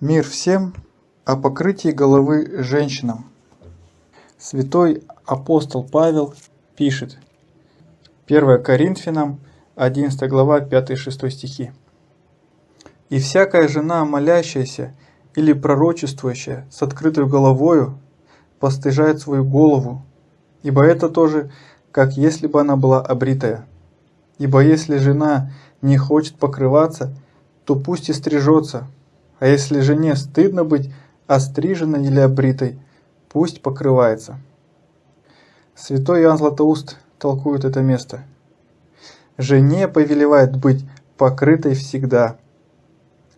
Мир всем о покрытии головы женщинам. Святой апостол Павел пишет, 1 Коринфянам, 11 глава, 5-6 стихи. «И всякая жена, молящаяся или пророчествующая с открытой головою, постыжает свою голову, ибо это тоже, как если бы она была обритая. Ибо если жена не хочет покрываться, то пусть и стрижется, а если жене стыдно быть остриженной или обритой, пусть покрывается. Святой Иоанн Златоуст толкует это место. Жене повелевает быть покрытой всегда.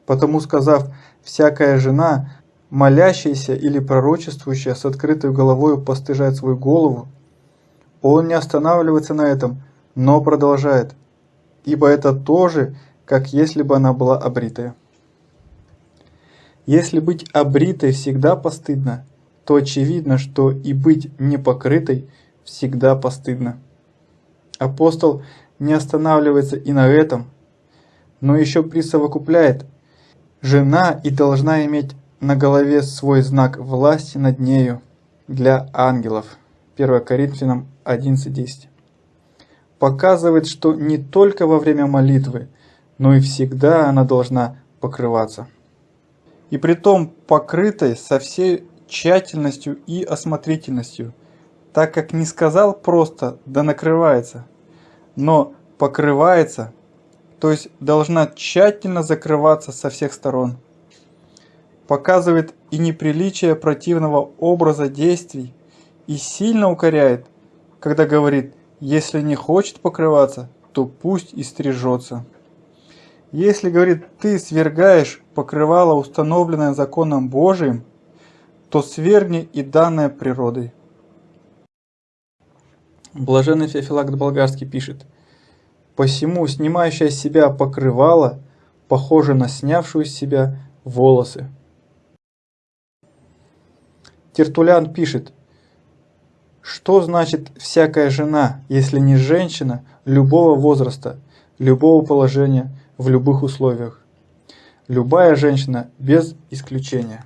Потому сказав, всякая жена, молящаяся или пророчествующая с открытой головой постыжает свою голову, он не останавливается на этом, но продолжает, ибо это тоже, как если бы она была обритая. Если быть обритой всегда постыдно, то очевидно, что и быть непокрытой всегда постыдно. Апостол не останавливается и на этом, но еще присовокупляет, жена и должна иметь на голове свой знак власти над нею для ангелов. 1 Коринфянам 11.10. Показывает, что не только во время молитвы, но и всегда она должна покрываться и притом покрытой со всей тщательностью и осмотрительностью, так как не сказал просто «да накрывается», но покрывается, то есть должна тщательно закрываться со всех сторон. Показывает и неприличие противного образа действий и сильно укоряет, когда говорит «если не хочет покрываться, то пусть и стрижется». Если, говорит, ты свергаешь покрывало, установленное законом Божиим, то свергни и данное природой. Блаженный Феофилакт Болгарский пишет, «Посему снимающая с себя покрывало, похоже на снявшую с себя волосы». Тертулян пишет, что значит всякая жена, если не женщина любого возраста, любого положения, в любых условиях. Любая женщина без исключения.